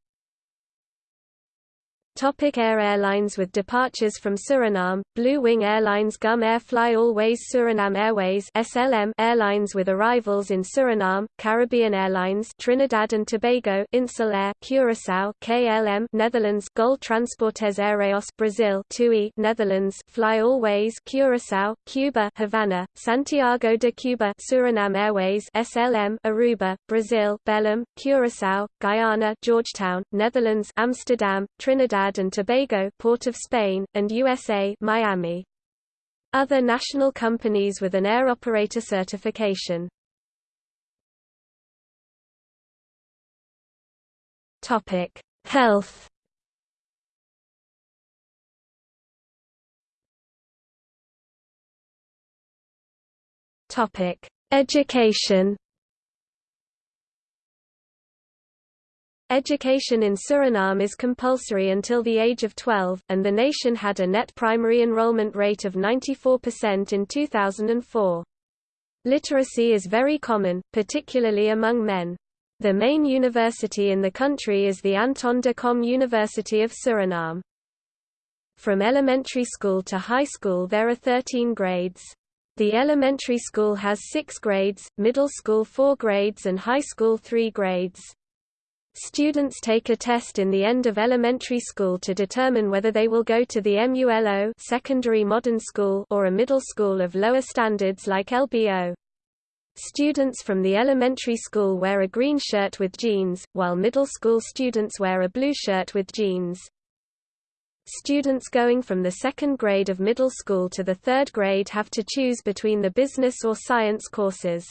Topic Air Airlines with departures from Suriname, Blue Wing Airlines GUM Air Fly Always Suriname Airways SLM Airlines with arrivals in Suriname, Caribbean Airlines Trinidad and Tobago Insel Air Curaçao KLM Netherlands Gol Transportes Aéreos Brazil TUI Netherlands Fly Always Curaçao, Cuba Havana, Santiago de Cuba Suriname Airways SLM Aruba, Brazil Belém, Curaçao, Guyana Georgetown, Netherlands Amsterdam, Trinidad Trinidad and Tobago Port of Spain, and USA Miami. Other national companies with an air operator certification. Topic: Health. Topic: Education. Education in Suriname is compulsory until the age of 12, and the nation had a net primary enrollment rate of 94% in 2004. Literacy is very common, particularly among men. The main university in the country is the Anton de Kom University of Suriname. From elementary school to high school there are 13 grades. The elementary school has 6 grades, middle school 4 grades and high school 3 grades. Students take a test in the end of elementary school to determine whether they will go to the MULO secondary modern school or a middle school of lower standards like LBO. Students from the elementary school wear a green shirt with jeans, while middle school students wear a blue shirt with jeans. Students going from the second grade of middle school to the third grade have to choose between the business or science courses.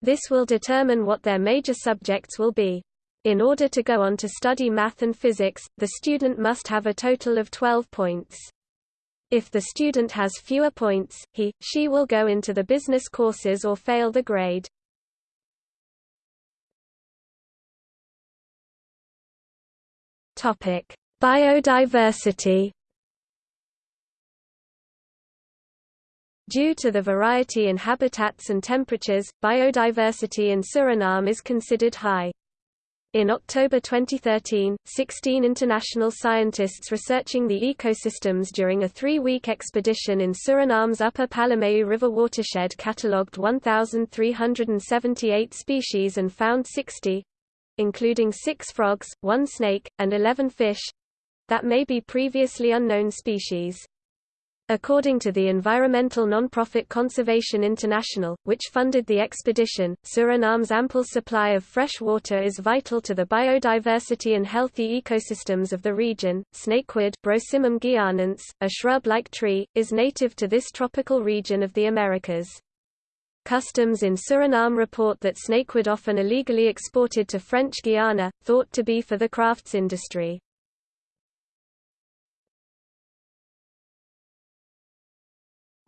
This will determine what their major subjects will be. In order to go on to study math and physics, the student must have a total of 12 points. If the student has fewer points, he, she will go into the business courses or fail the grade. Topic: Biodiversity. Due to the variety in habitats and temperatures, biodiversity in Suriname is considered high. In October 2013, 16 international scientists researching the ecosystems during a three-week expedition in Suriname's Upper Palumeu River watershed catalogued 1,378 species and found 60, including six frogs, one snake, and 11 fish that may be previously unknown species. According to the environmental nonprofit Conservation International, which funded the expedition, Suriname's ample supply of fresh water is vital to the biodiversity and healthy ecosystems of the region. Snakewood Brosimum guianense, a shrub-like tree, is native to this tropical region of the Americas. Customs in Suriname report that snakewood often illegally exported to French Guiana, thought to be for the crafts industry.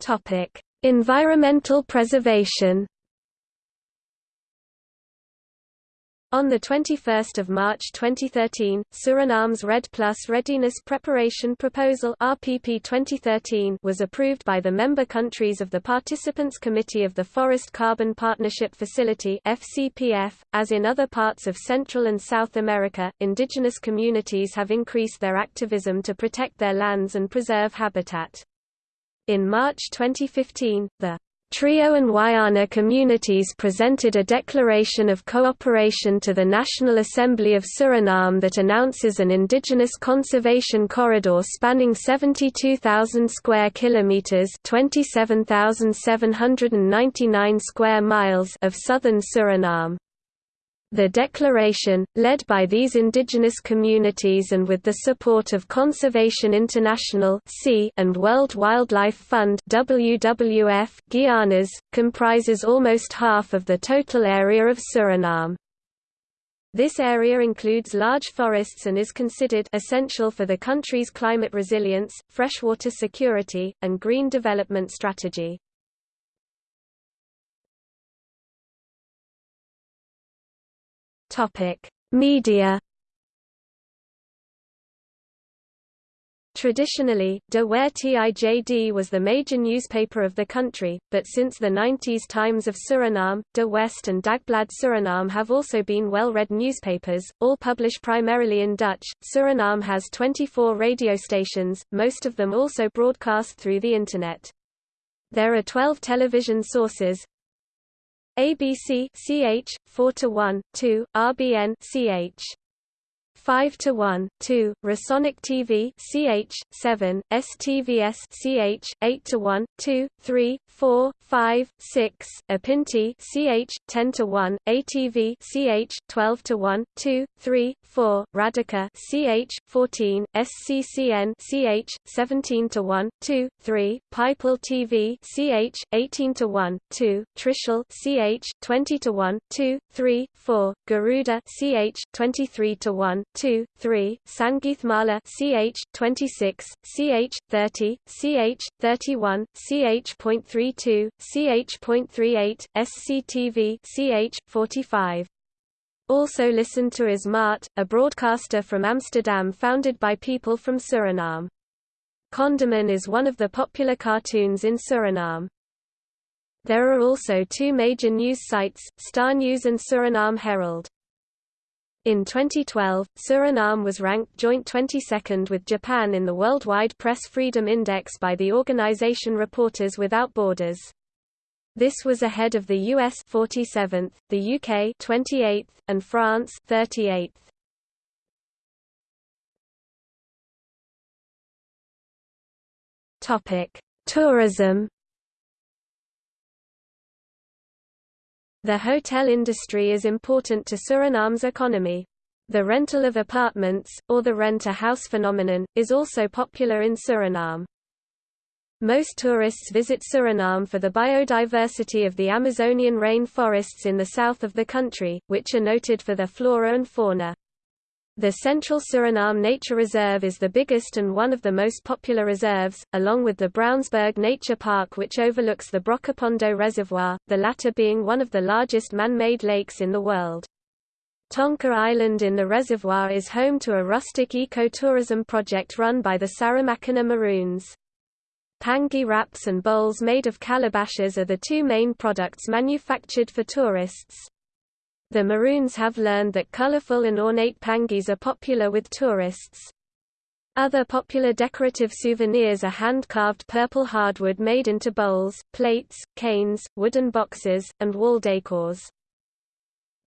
Topic: Environmental preservation. On 21 March 2013, Suriname's REDD Plus Readiness Preparation Proposal RPP 2013 was approved by the member countries of the Participants Committee of the Forest Carbon Partnership Facility FCPF. .As in other parts of Central and South America, indigenous communities have increased their activism to protect their lands and preserve habitat. In March 2015, the Trio and Wayana communities presented a declaration of cooperation to the National Assembly of Suriname that announces an indigenous conservation corridor spanning 72,000 square kilometers, 27,799 square miles of southern Suriname. The declaration, led by these indigenous communities and with the support of Conservation International and World Wildlife Fund Guianas, comprises almost half of the total area of Suriname. This area includes large forests and is considered essential for the country's climate resilience, freshwater security, and green development strategy. Topic: Media. Traditionally, De Tijd was the major newspaper of the country, but since the 90s Times of Suriname, De West and Dagblad Suriname have also been well-read newspapers, all publish primarily in Dutch. Suriname has 24 radio stations, most of them also broadcast through the Internet. There are 12 television sources, ABC CH 4 to 1 2 RBN CH 5 to 1 2 Rasonic TV CH 7 STVS CH 8 to 1 2 3 4 5 6 Apinti CH 10 to 1 ATV CH 12 to 1 2 3 4 Radika CH 14 SCCN CH 17 to 1 2 3 People TV CH 18 to 1 2 Trishul CH 20 to 1 2 3 4 Garuda CH 23 to 1 2 3 Sangeethmala CH 26 CH 30 CH 31 ch CH.32 CH.38 SCTV CH 45 also listened to is Mart, a broadcaster from Amsterdam founded by people from Suriname. Kondaman is one of the popular cartoons in Suriname. There are also two major news sites, Starnieuws and Suriname Herald. In 2012, Suriname was ranked joint 22nd with Japan in the Worldwide Press Freedom Index by the organization Reporters Without Borders. This was ahead of the US 47th, the UK 28th, and France 38th. Topic: Tourism. The hotel industry is important to Suriname's economy. The rental of apartments, or the rent-a-house phenomenon, is also popular in Suriname. Most tourists visit Suriname for the biodiversity of the Amazonian rainforests in the south of the country, which are noted for their flora and fauna. The Central Suriname Nature Reserve is the biggest and one of the most popular reserves, along with the Brownsberg Nature Park which overlooks the Brokopondo Reservoir, the latter being one of the largest man-made lakes in the world. Tonka Island in the reservoir is home to a rustic eco-tourism project run by the Saramaccaner Maroons. Pangi wraps and bowls made of calabashes are the two main products manufactured for tourists. The Maroons have learned that colorful and ornate pangis are popular with tourists. Other popular decorative souvenirs are hand-carved purple hardwood made into bowls, plates, canes, wooden boxes, and wall decors.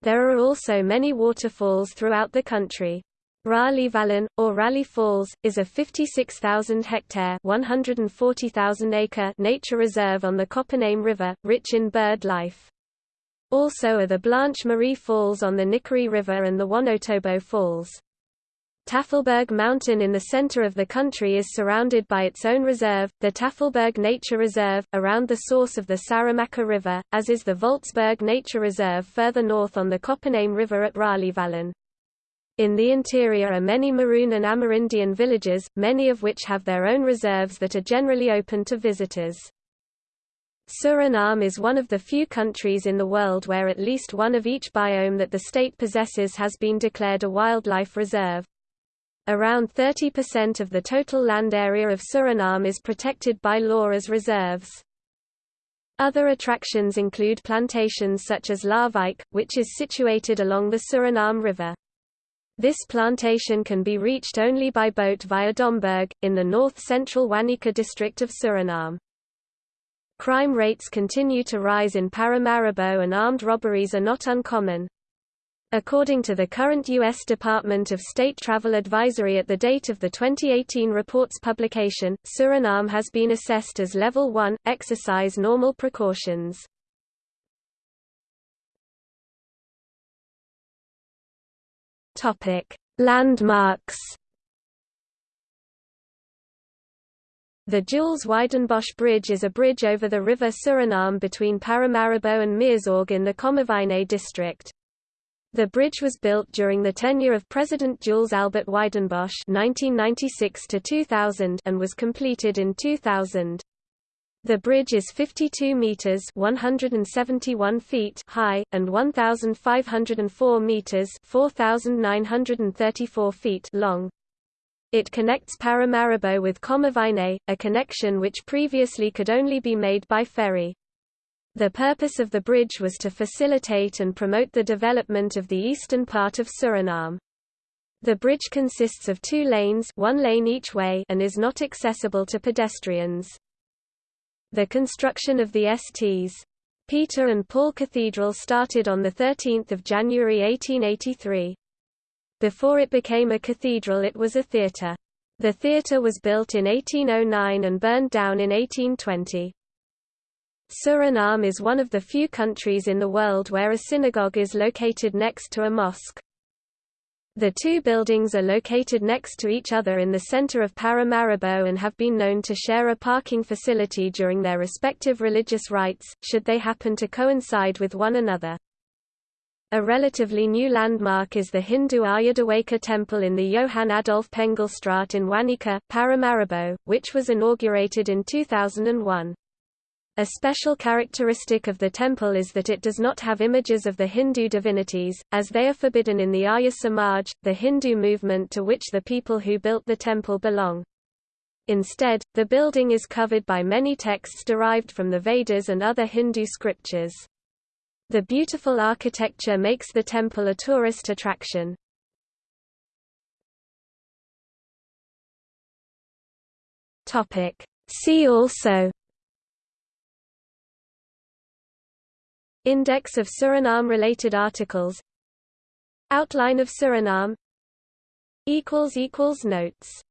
There are also many waterfalls throughout the country. Raleigh-Vallen, or Raleigh Falls, is a 56,000-hectare acre nature reserve on the Coppename River, rich in bird life. Also are the Blanche Marie Falls on the Nickerie River and the Wonotobo Falls. Tafelberg Mountain in the center of the country is surrounded by its own reserve, the Tafelberg Nature Reserve, around the source of the Saramacca River, as is the Voltzberg Nature Reserve further north on the Coppename River at Raleigh-Vallen. In the interior are many Maroon and Amerindian villages, many of which have their own reserves that are generally open to visitors. Suriname is one of the few countries in the world where at least one of each biome that the state possesses has been declared a wildlife reserve. Around 30% of the total land area of Suriname is protected by law as reserves. Other attractions include plantations such as Laarwijk, which is situated along the Suriname River. This plantation can be reached only by boat via Domburg, in the north-central Wanica district of Suriname. Crime rates continue to rise in Paramaribo and armed robberies are not uncommon. According to the current U.S. Department of State Travel Advisory at the date of the 2018 report's publication, Suriname has been assessed as Level 1, exercise normal precautions. Landmarks The Jules Wijdenbosch Bridge is a bridge over the river Suriname between Paramaribo and Meerzorg in the Commewijne district. The bridge was built during the tenure of President Jules Albert Wijdenbosch (1996–2000) and was completed in 2000. The bridge is 52 meters (171 feet) high and 1504 meters (4934 feet) long. It connects Paramaribo with Commewijne, a connection which previously could only be made by ferry. The purpose of the bridge was to facilitate and promote the development of the eastern part of Suriname. The bridge consists of two lanes one lane each way and is not accessible to pedestrians. The construction of the Sts. Peter and Paul Cathedral started on 13 January 1883. Before it became a cathedral it was a theatre. The theatre was built in 1809 and burned down in 1820. Suriname is one of the few countries in the world where a synagogue is located next to a mosque. The two buildings are located next to each other in the center of Paramaribo and have been known to share a parking facility during their respective religious rites, should they happen to coincide with one another. A relatively new landmark is the Hindu Arya Dewaker temple in the Johann Adolf Pengelstraat in Wanica, Paramaribo, which was inaugurated in 2001. A special characteristic of the temple is that it does not have images of the Hindu divinities, as they are forbidden in the Arya Samaj, the Hindu movement to which the people who built the temple belong. Instead, the building is covered by many texts derived from the Vedas and other Hindu scriptures. The beautiful architecture makes the temple a tourist attraction. See also. Index of Suriname-related articles. Outline of Suriname. Notes